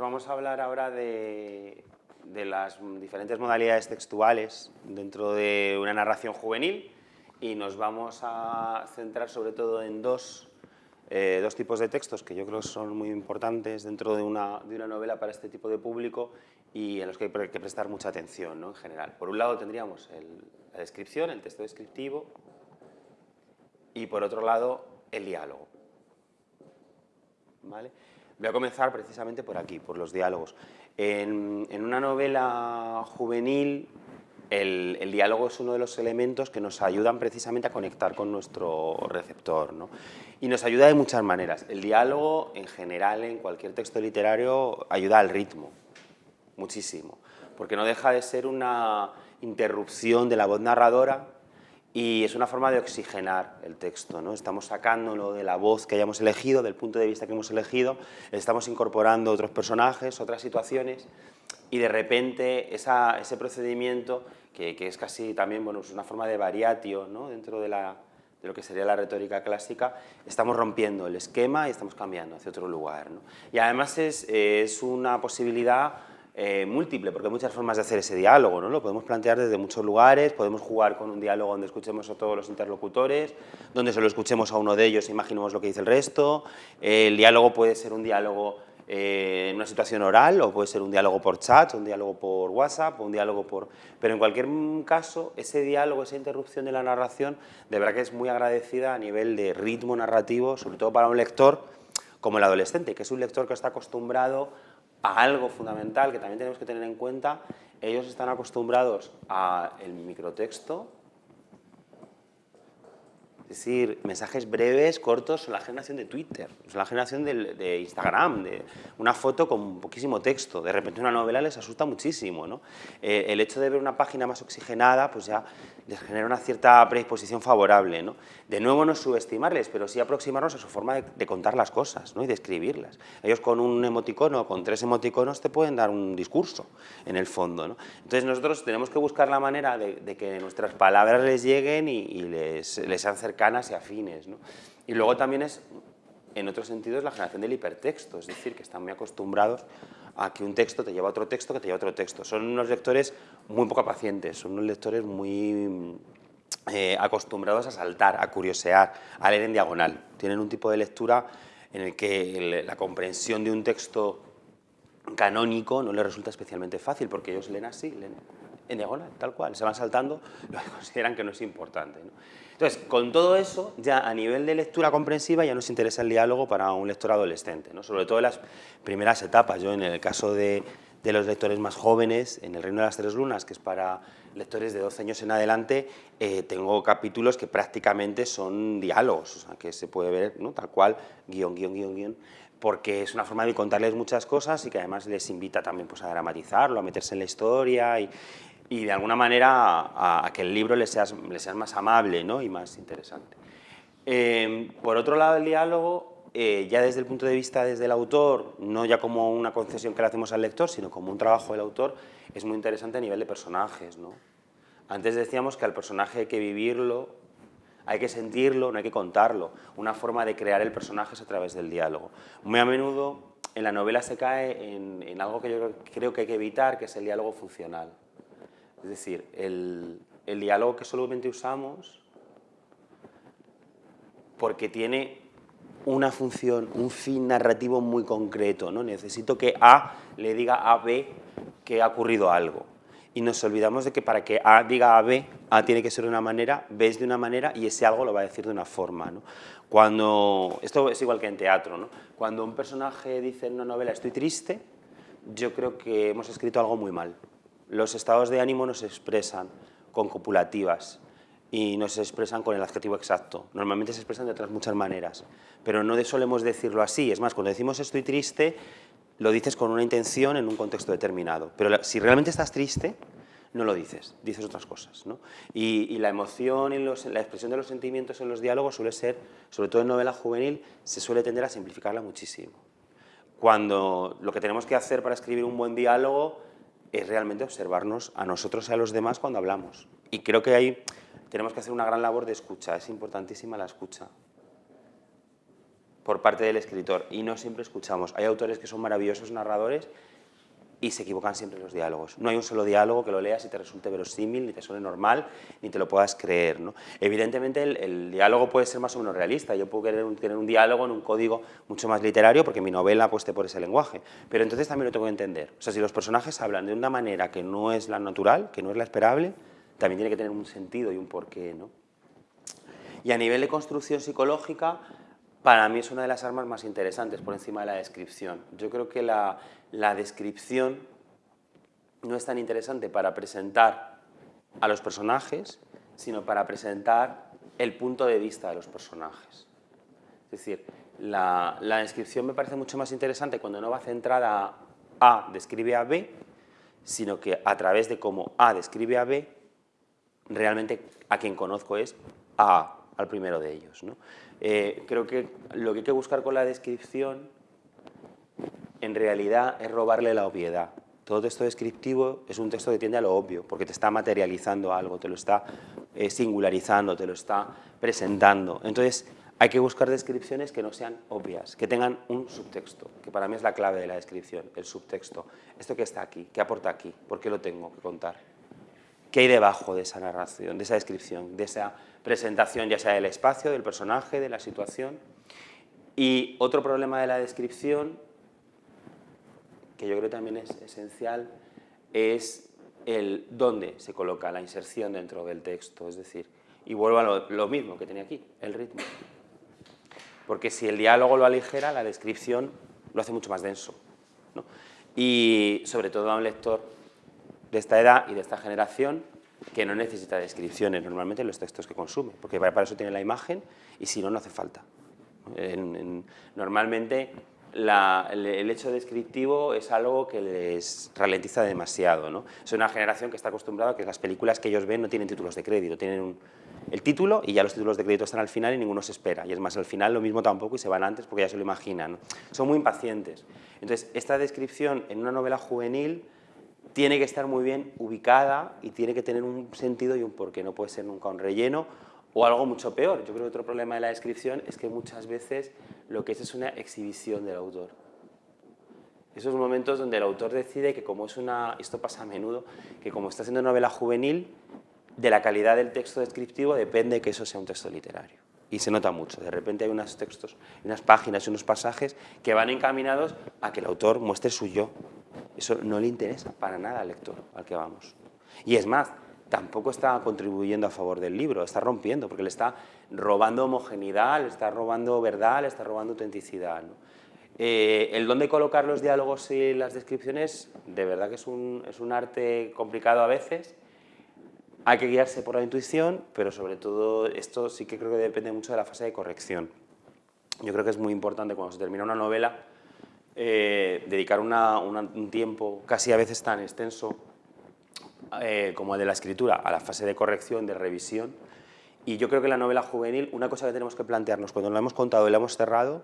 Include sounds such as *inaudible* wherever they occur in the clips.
Vamos a hablar ahora de, las diferentes modalidades textuales dentro de una narración juvenil y nos vamos a centrar sobre todo en dos, eh, dos tipos de textos que yo creo que son muy importantes dentro de una, de una novela para este tipo de público y en los que hay que prestar mucha atención ¿no? en general. Por un lado tendríamos la descripción, el texto descriptivo y por otro lado el diálogo. ¿Vale? Voy a comenzar precisamente por aquí, por los diálogos. En, una novela juvenil, el, diálogo es uno de los elementos que nos ayudan precisamente a conectar con nuestro receptor. ¿no? Y nos ayuda de muchas maneras. El diálogo, en general, en cualquier texto literario, ayuda al ritmo, muchísimo. Porque no deja de ser una interrupción de la voz narradora y es una forma de oxigenar el texto, ¿no? estamos sacándolo de la voz que hayamos elegido, del punto de vista que hemos elegido, estamos incorporando otros personajes, otras situaciones y de repente ese procedimiento, que, es casi también bueno, es una forma de variatio ¿no? dentro de, la, de, lo que sería la retórica clásica, estamos rompiendo el esquema y estamos cambiando hacia otro lugar. ¿no? Y además es, es una posibilidad eh, múltiple, porque hay muchas formas de hacer ese diálogo, ¿no? Lo podemos plantear desde muchos lugares, podemos jugar con un diálogo donde escuchemos a todos los interlocutores, donde solo escuchemos a uno de ellos e imaginemos lo que dice el resto. el diálogo puede ser un diálogo eh, en una situación oral, o puede ser un diálogo por chat, un diálogo por WhatsApp, un diálogo por... Pero en cualquier caso, ese diálogo, esa interrupción de la narración, de verdad que es muy agradecida a nivel de ritmo narrativo, sobre todo para un lector como el adolescente, que es un lector que está acostumbrado algo fundamental que también tenemos que tener en cuenta, ellos están acostumbrados al microtexto, es decir, mensajes breves, cortos, son la generación de Twitter, son la generación de, Instagram, de una foto con poquísimo texto. De repente una novela les asusta muchísimo. ¿no? Eh, el hecho de ver una página más oxigenada pues ya les genera una cierta predisposición favorable. ¿no? De nuevo no subestimarles, pero sí aproximarnos a su forma de, contar las cosas ¿no? y de escribirlas. Ellos con un emoticono, con tres emoticonos te pueden dar un discurso en el fondo. ¿no? Entonces nosotros tenemos que buscar la manera de, que nuestras palabras les lleguen y, les, les sean cercanas y afines. ¿no? Y luego también es, en otros sentidos, la generación del hipertexto, es decir, que están muy acostumbrados a que un texto te lleva a otro texto que te lleva a otro texto. Son unos lectores muy poco pacientes, son unos lectores muy eh, acostumbrados a saltar, a curiosear, a leer en diagonal. Tienen un tipo de lectura en el que la comprensión de un texto canónico no les resulta especialmente fácil, porque ellos leen así, leen en diagonal, tal cual, se van saltando *laughs* lo que consideran que no es importante. Entonces, con todo eso, ya a nivel de lectura comprensiva ya nos interesa el diálogo para un lector adolescente, ¿no? sobre todo en las primeras etapas. Yo en el caso de, de los lectores más jóvenes, en el Reino de las Tres Lunas, que es para lectores de 12 años en adelante, eh, tengo capítulos que prácticamente son diálogos, o sea, que se puede ver ¿no? tal cual, guion, guion, guion, guion, porque es una forma de contarles muchas cosas y que además les invita también pues, a dramatizarlo, a meterse en la historia y, y de alguna manera a, que el libro le sea, más amable ¿no? y más interesante. Em, por otro lado, el diálogo, eh, ya desde el punto de vista desde el autor, no ya como una concesión que le hacemos al lector, sino como un trabajo del autor, es muy interesante a nivel de personajes. ¿no? Antes decíamos que al personaje hay que vivirlo, hay que sentirlo, no hay que contarlo. Una forma de crear el personaje es a través del diálogo. Muy a menudo en la novela se cae en, en algo que yo creo que hay que evitar, que es el diálogo funcional. Es decir, el, diálogo que solamente usamos porque tiene una función, un fin narrativo muy concreto. ¿no? Necesito que A le diga a B que ha ocurrido algo. Y nos olvidamos de que para que A diga a B, A tiene que ser de una manera, B es de una manera y ese algo lo va a decir de una forma. Cuando, esto es igual que en teatro, ¿no? cuando un personaje dice en una novela estoy triste, yo creo que hemos escrito algo muy mal. Los estados de ánimo nos expresan con copulativas y nos expresan con el adjetivo exacto. Normalmente se expresan de otras muchas maneras, pero no solemos decirlo así. Es más, cuando decimos estoy triste, lo dices con una intención en un contexto determinado. Pero si realmente estás triste, no lo dices, dices otras cosas. Y, la emoción, y la expresión de los sentimientos en los diálogos suele ser, sobre todo en novela juvenil, se suele tender a simplificarla muchísimo. Cuando lo que tenemos que hacer para escribir un buen diálogo es realmente observarnos a nosotros y a los demás cuando hablamos. Y creo que ahí tenemos que hacer una gran labor de escucha, es importantísima la escucha. por parte del escritor y no siempre escuchamos. Hay autores que son maravillosos narradores y se equivocan siempre los diálogos. No hay un solo diálogo que lo leas y te resulte verosímil, ni te suene normal, ni te lo puedas creer. ¿no? Evidentemente el, diálogo puede ser más o menos realista, yo puedo tener un diálogo en un código mucho más literario porque mi novela pues, te por ese lenguaje, pero entonces también lo tengo que entender. O sea, si los personajes hablan de una manera que no es la natural, que no es la esperable, también tiene que tener un sentido y un porqué. ¿no? Y a nivel de construcción psicológica, para mí es una de las armas más interesantes por encima de la descripción. Yo creo que la, descripción no es tan interesante para presentar a los personajes, sino para presentar el punto de vista de los personajes. Es decir, la, la, descripción me parece mucho más interesante cuando no va centrada a A describe a B, sino que a través de cómo A describe a B, realmente a quien conozco es A, al primero de ellos. ¿no? Eh, creo que lo que hay que buscar con la descripción en realidad es robarle la obviedad. Todo texto descriptivo es un texto que tiende a lo obvio, porque te está materializando algo, te lo está eh, singularizando, te lo está presentando. Entonces, hay que buscar descripciones que no sean obvias, que tengan un subtexto, que para mí es la clave de la descripción, el subtexto. Esto que está aquí, ¿qué aporta aquí? ¿Por qué lo tengo que contar? ¿Qué hay debajo de esa narración, de esa descripción, de esa presentación ya sea del espacio, del personaje, de la situación. Y otro problema de la descripción, que yo creo también es esencial, es el dónde se coloca la inserción dentro del texto, es decir, y vuelvo a lo, mismo que tenía aquí, el ritmo. Porque si el diálogo lo aligera, la descripción lo hace mucho más denso. Y sobre todo a un lector de esta edad y de esta generación, que no necesita descripciones normalmente en los textos que consume, porque para eso tiene la imagen y si no, no hace falta. normalmente el, hecho descriptivo es algo que les ralentiza demasiado. ¿no? Es una generación que está acostumbrada a que las películas que ellos ven no tienen títulos de crédito, tienen el título y ya los títulos de crédito están al final y ninguno se espera. Y es más, al final lo mismo tampoco y se van antes porque ya se lo imaginan. Son muy impacientes. Entonces, esta descripción en una novela juvenil tiene que estar muy bien ubicada y tiene que tener un sentido y un porqué, no puede ser nunca un relleno o algo mucho peor. Yo creo que otro problema de la descripción es que muchas veces lo que es es una exhibición del autor. Esos momentos donde el autor decide que como es una, esto pasa a menudo, que como está haciendo novela juvenil, de la calidad del texto descriptivo depende que eso sea un texto literario. Y se nota mucho, de repente hay unos textos, unas páginas y unos pasajes que van encaminados a que el autor muestre su yo, eso no le interesa para nada al lector al que vamos. Y es más, tampoco está contribuyendo a favor del libro, está rompiendo, porque le está robando homogeneidad, le está robando verdad, le está robando autenticidad. Eh, el dónde colocar los diálogos y las descripciones, de verdad que es un, es un arte complicado a veces, hay que guiarse por la intuición, pero sobre todo esto sí que creo que depende mucho de la fase de corrección. Yo creo que es muy importante cuando se termina una novela eh, dedicar un tiempo casi a veces tan extenso eh, como el de la escritura a la fase de corrección, de revisión. Y yo creo que la novela juvenil, una cosa que tenemos que plantearnos cuando lo hemos contado y lo hemos cerrado,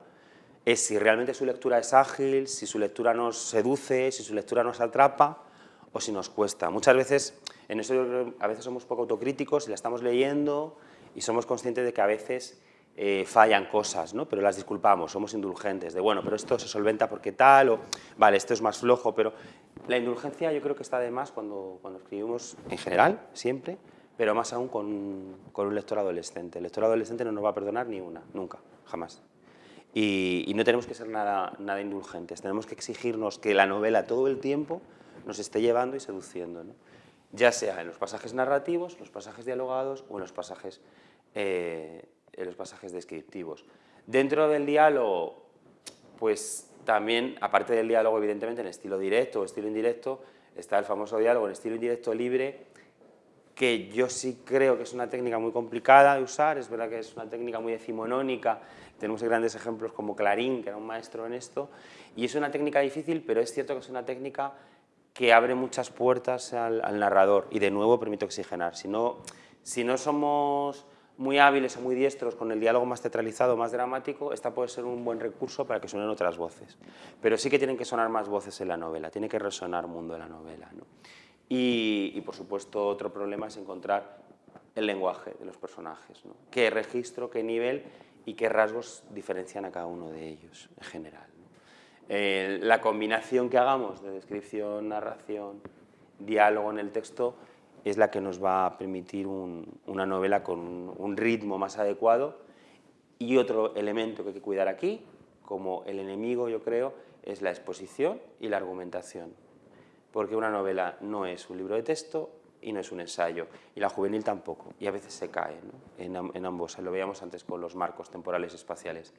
es si realmente su lectura es ágil, si su lectura nos seduce, si su lectura nos atrapa o si nos cuesta. Muchas veces, en eso a veces somos poco autocríticos y la estamos leyendo y somos conscientes de que a veces eh, fallan cosas, ¿no? pero las disculpamos, somos indulgentes, de bueno, pero esto se solventa porque tal, o vale, esto es más flojo, pero la indulgencia yo creo que está de más cuando, cuando escribimos en general, siempre, pero más aún con, con, un lector adolescente. El lector adolescente no nos va a perdonar ni una, nunca, jamás. Y, no tenemos que ser nada, nada indulgentes, tenemos que exigirnos que la novela todo el tiempo nos esté llevando y seduciendo, ¿no? ya sea en los pasajes narrativos, los pasajes dialogados o en los pasajes eh, en los pasajes descriptivos. Dentro del diálogo, pues también, aparte del diálogo evidentemente en estilo directo o estilo indirecto, está el famoso diálogo en estilo indirecto libre, que yo sí creo que es una técnica muy complicada de usar, es verdad que es una técnica muy decimonónica, tenemos grandes ejemplos como Clarín, que era un maestro en esto, y es una técnica difícil, pero es cierto que es una técnica que abre muchas puertas al, al narrador, y de nuevo permite oxigenar. Si no, si no somos muy hábiles o muy diestros con el diálogo más teatralizado, más dramático, esta puede ser un buen recurso para que suenen otras voces. Pero sí que tienen que sonar más voces en la novela, tiene que resonar mundo en la novela. Y, por supuesto, otro problema es encontrar el lenguaje de los personajes. ¿Qué registro, qué nivel y qué rasgos diferencian a cada uno de ellos en general. Eh, la combinación que hagamos de descripción, narración, diálogo en el texto es la que nos va a permitir una novela con un ritmo más adecuado y otro elemento que hay que cuidar aquí, como el enemigo yo creo, es la exposición y la argumentación. Porque una novela no es un libro de texto y no es un ensayo, y la juvenil tampoco, y a veces se cae en, en ambos, lo veíamos antes con los marcos temporales espaciales.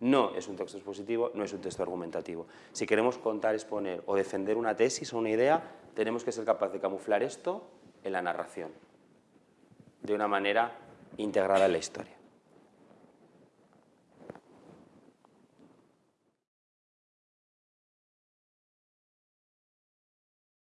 No es un texto expositivo, no es un texto argumentativo. Si queremos contar, exponer o defender una tesis o una idea, tenemos que ser capaces de camuflar esto en la narración, de una manera integrada en la historia.